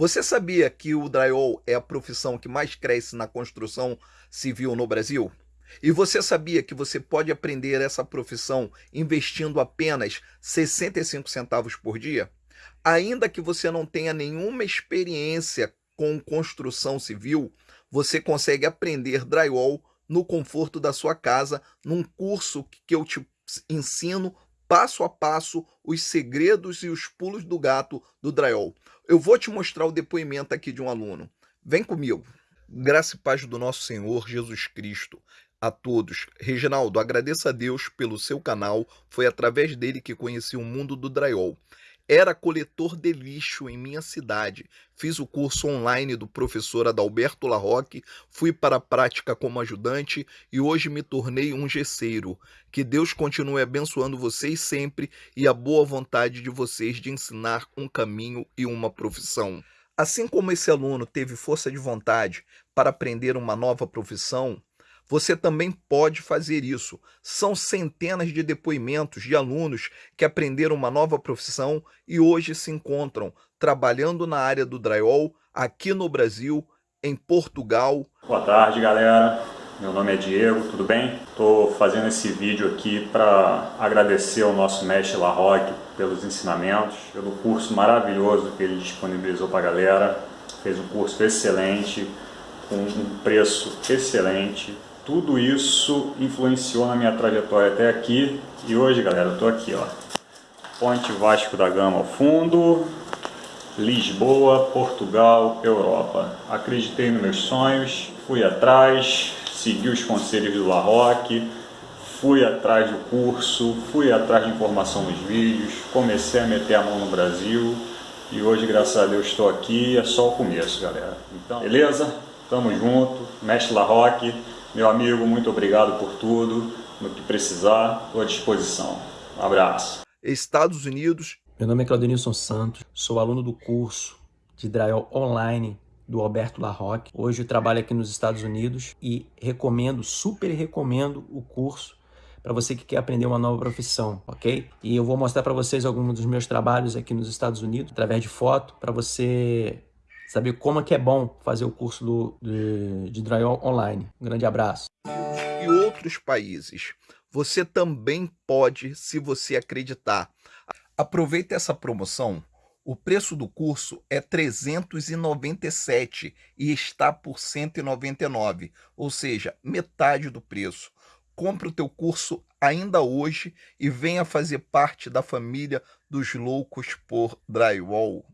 Você sabia que o drywall é a profissão que mais cresce na construção civil no Brasil? E você sabia que você pode aprender essa profissão investindo apenas 65 centavos por dia? Ainda que você não tenha nenhuma experiência com construção civil, você consegue aprender drywall no conforto da sua casa, num curso que eu te ensino passo a passo os segredos e os pulos do gato do drywall. Eu vou te mostrar o depoimento aqui de um aluno. Vem comigo. Graça e paz do nosso Senhor Jesus Cristo a todos. Reginaldo, agradeço a Deus pelo seu canal. Foi através dele que conheci o mundo do drywall. Era coletor de lixo em minha cidade. Fiz o curso online do professor Adalberto Larroque, fui para a prática como ajudante e hoje me tornei um gesseiro. Que Deus continue abençoando vocês sempre e a boa vontade de vocês de ensinar um caminho e uma profissão. Assim como esse aluno teve força de vontade para aprender uma nova profissão, você também pode fazer isso. São centenas de depoimentos de alunos que aprenderam uma nova profissão e hoje se encontram trabalhando na área do drywall aqui no Brasil, em Portugal. Boa tarde, galera. Meu nome é Diego, tudo bem? Estou fazendo esse vídeo aqui para agradecer ao nosso mestre Larroque pelos ensinamentos, pelo curso maravilhoso que ele disponibilizou para a galera. Fez um curso excelente, com um preço excelente tudo isso influenciou na minha trajetória até aqui. E hoje, galera, eu estou aqui, ó. Ponte Vasco da Gama ao fundo, Lisboa, Portugal, Europa. Acreditei nos meus sonhos, fui atrás, segui os conselhos do Larroque, fui atrás do curso, fui atrás de informação nos vídeos, comecei a meter a mão no Brasil e hoje, graças a Deus, estou aqui. É só o começo, galera. Então, beleza? Tamo junto, mestre Larroque. Meu amigo, muito obrigado por tudo. No que precisar, estou à disposição. Um abraço. Estados Unidos. Meu nome é Claudenilson Santos, sou aluno do curso de drywall online do Alberto Larroque. Hoje eu trabalho aqui nos Estados Unidos e recomendo, super recomendo o curso para você que quer aprender uma nova profissão, ok? E eu vou mostrar para vocês alguns dos meus trabalhos aqui nos Estados Unidos, através de foto, para você saber como é que é bom fazer o curso do, de, de drywall online. Um grande abraço. E outros países. Você também pode, se você acreditar. Aproveite essa promoção. O preço do curso é 397 e está por 199, ou seja, metade do preço. Compre o teu curso ainda hoje e venha fazer parte da família dos loucos por drywall.